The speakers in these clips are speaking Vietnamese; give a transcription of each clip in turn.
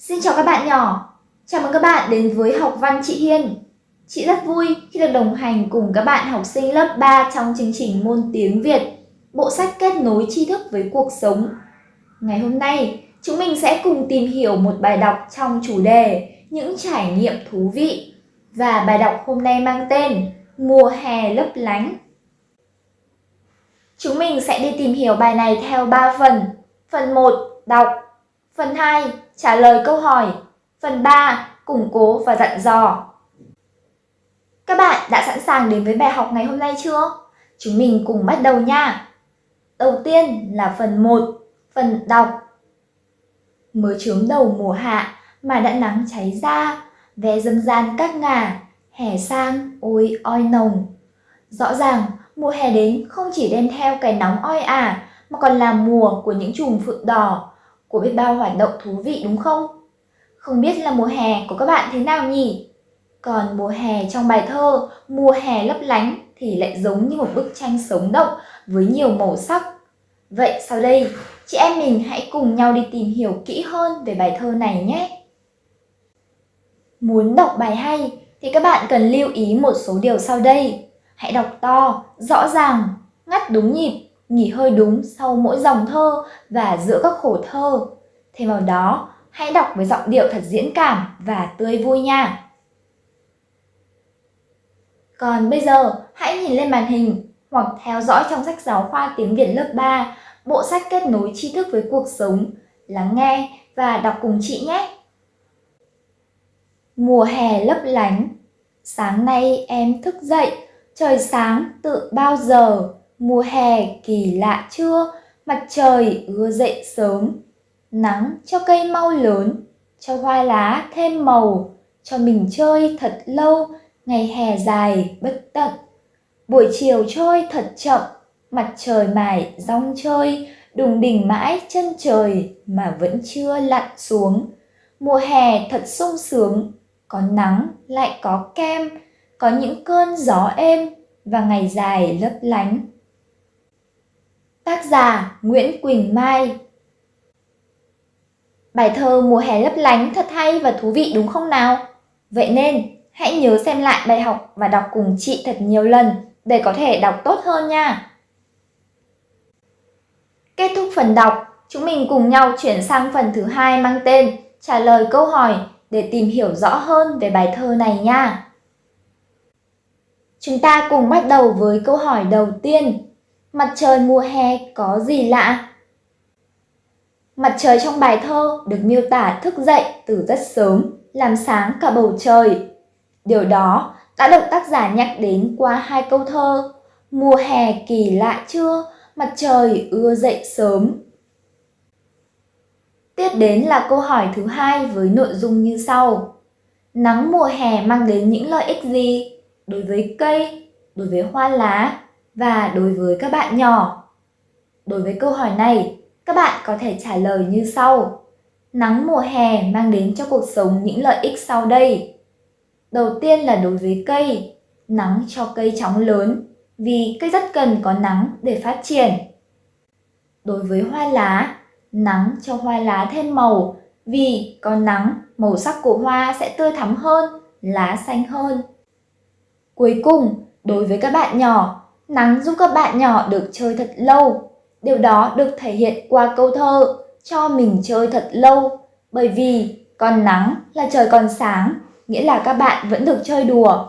Xin chào các bạn nhỏ. Chào mừng các bạn đến với học văn chị Hiên. Chị rất vui khi được đồng hành cùng các bạn học sinh lớp 3 trong chương trình môn tiếng Việt, bộ sách kết nối tri thức với cuộc sống. Ngày hôm nay, chúng mình sẽ cùng tìm hiểu một bài đọc trong chủ đề những trải nghiệm thú vị. Và bài đọc hôm nay mang tên Mùa hè lấp lánh. Chúng mình sẽ đi tìm hiểu bài này theo 3 phần. Phần 1, đọc. Phần 2, trả lời câu hỏi. Phần 3, củng cố và dặn dò. Các bạn đã sẵn sàng đến với bài học ngày hôm nay chưa? Chúng mình cùng bắt đầu nha. Đầu tiên là phần 1, phần đọc. Mới chớm đầu mùa hạ mà đã nắng cháy ra, vé dâm gian các ngả, hè sang ôi oi nồng. Rõ ràng, mùa hè đến không chỉ đem theo cái nóng oi ả, mà còn là mùa của những chùm phượng đỏ, của biết bao hoạt động thú vị đúng không? Không biết là mùa hè của các bạn thế nào nhỉ? Còn mùa hè trong bài thơ Mùa hè lấp lánh thì lại giống như một bức tranh sống động với nhiều màu sắc. Vậy sau đây, chị em mình hãy cùng nhau đi tìm hiểu kỹ hơn về bài thơ này nhé. Muốn đọc bài hay thì các bạn cần lưu ý một số điều sau đây. Hãy đọc to, rõ ràng, ngắt đúng nhịp nghỉ hơi đúng sau mỗi dòng thơ và giữa các khổ thơ. Thêm vào đó, hãy đọc với giọng điệu thật diễn cảm và tươi vui nha. Còn bây giờ, hãy nhìn lên màn hình hoặc theo dõi trong sách giáo khoa tiếng Việt lớp 3, bộ sách kết nối tri thức với cuộc sống, lắng nghe và đọc cùng chị nhé. Mùa hè lấp lánh Sáng nay em thức dậy, trời sáng tự bao giờ Mùa hè kỳ lạ chưa, mặt trời ưa dậy sớm, nắng cho cây mau lớn, cho hoa lá thêm màu, cho mình chơi thật lâu, ngày hè dài bất tận. Buổi chiều trôi thật chậm, mặt trời mải rong chơi, đùng đỉnh mãi chân trời mà vẫn chưa lặn xuống. Mùa hè thật sung sướng, có nắng lại có kem, có những cơn gió êm và ngày dài lấp lánh. Tác giả Nguyễn Quỳnh Mai Bài thơ Mùa hè lấp lánh thật hay và thú vị đúng không nào? Vậy nên, hãy nhớ xem lại bài học và đọc cùng chị thật nhiều lần để có thể đọc tốt hơn nha. Kết thúc phần đọc, chúng mình cùng nhau chuyển sang phần thứ hai mang tên trả lời câu hỏi để tìm hiểu rõ hơn về bài thơ này nha. Chúng ta cùng bắt đầu với câu hỏi đầu tiên. Mặt trời mùa hè có gì lạ? Mặt trời trong bài thơ được miêu tả thức dậy từ rất sớm, làm sáng cả bầu trời. Điều đó đã được tác giả nhắc đến qua hai câu thơ Mùa hè kỳ lạ chưa, mặt trời ưa dậy sớm. Tiếp đến là câu hỏi thứ hai với nội dung như sau. Nắng mùa hè mang đến những lợi ích gì đối với cây, đối với hoa lá và đối với các bạn nhỏ. Đối với câu hỏi này, các bạn có thể trả lời như sau. Nắng mùa hè mang đến cho cuộc sống những lợi ích sau đây. Đầu tiên là đối với cây, nắng cho cây chóng lớn vì cây rất cần có nắng để phát triển. Đối với hoa lá, nắng cho hoa lá thêm màu vì có nắng, màu sắc của hoa sẽ tươi thắm hơn, lá xanh hơn. Cuối cùng, đối với các bạn nhỏ, Nắng giúp các bạn nhỏ được chơi thật lâu. Điều đó được thể hiện qua câu thơ cho mình chơi thật lâu. Bởi vì còn nắng là trời còn sáng, nghĩa là các bạn vẫn được chơi đùa.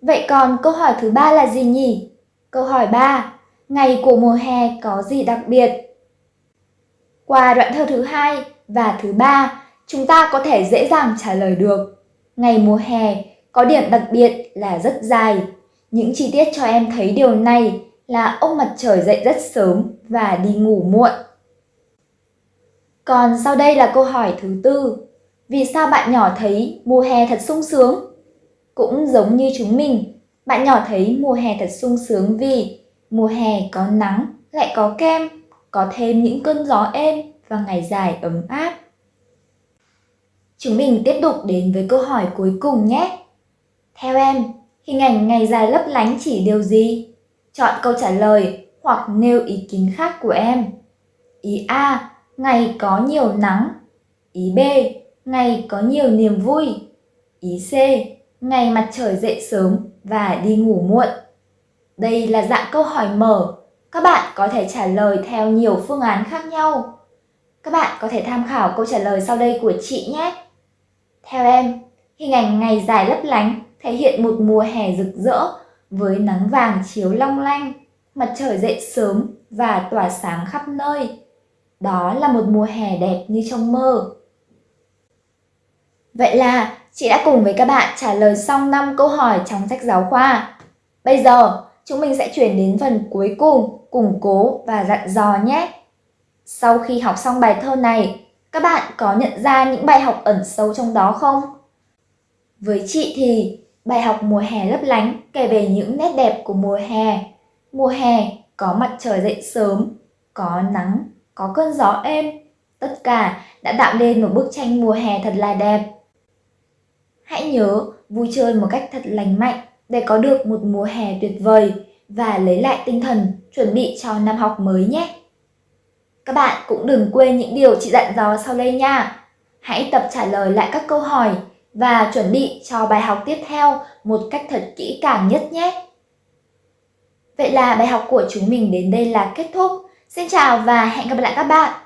Vậy còn câu hỏi thứ ba là gì nhỉ? Câu hỏi 3. Ngày của mùa hè có gì đặc biệt? Qua đoạn thơ thứ hai và thứ ba, chúng ta có thể dễ dàng trả lời được. Ngày mùa hè có điểm đặc biệt là rất dài, những chi tiết cho em thấy điều này là ông mặt trời dậy rất sớm và đi ngủ muộn. Còn sau đây là câu hỏi thứ tư. Vì sao bạn nhỏ thấy mùa hè thật sung sướng? Cũng giống như chúng mình, bạn nhỏ thấy mùa hè thật sung sướng vì mùa hè có nắng, lại có kem, có thêm những cơn gió êm và ngày dài ấm áp. Chúng mình tiếp tục đến với câu hỏi cuối cùng nhé. Theo em, Hình ảnh ngày dài lấp lánh chỉ điều gì? Chọn câu trả lời hoặc nêu ý kiến khác của em. Ý A. Ngày có nhiều nắng. Ý B, ngày có nhiều niềm vui. Ý C, ngày mặt trời dậy sớm và đi ngủ muộn. Đây là dạng câu hỏi mở, các bạn có thể trả lời theo nhiều phương án khác nhau. Các bạn có thể tham khảo câu trả lời sau đây của chị nhé. Theo em, hình ảnh ngày dài lấp lánh thể hiện một mùa hè rực rỡ với nắng vàng chiếu long lanh, mặt trời dậy sớm và tỏa sáng khắp nơi. Đó là một mùa hè đẹp như trong mơ. Vậy là chị đã cùng với các bạn trả lời xong 5 câu hỏi trong sách giáo khoa. Bây giờ, chúng mình sẽ chuyển đến phần cuối cùng, củng cố và dặn dò nhé. Sau khi học xong bài thơ này, các bạn có nhận ra những bài học ẩn sâu trong đó không? Với chị thì bài học mùa hè lấp lánh kể về những nét đẹp của mùa hè. Mùa hè có mặt trời dậy sớm, có nắng, có cơn gió êm. Tất cả đã tạo nên một bức tranh mùa hè thật là đẹp. Hãy nhớ vui chơi một cách thật lành mạnh để có được một mùa hè tuyệt vời và lấy lại tinh thần chuẩn bị cho năm học mới nhé. Các bạn cũng đừng quên những điều chị dặn dò sau đây nha. Hãy tập trả lời lại các câu hỏi và chuẩn bị cho bài học tiếp theo một cách thật kỹ càng nhất nhé. Vậy là bài học của chúng mình đến đây là kết thúc. Xin chào và hẹn gặp lại các bạn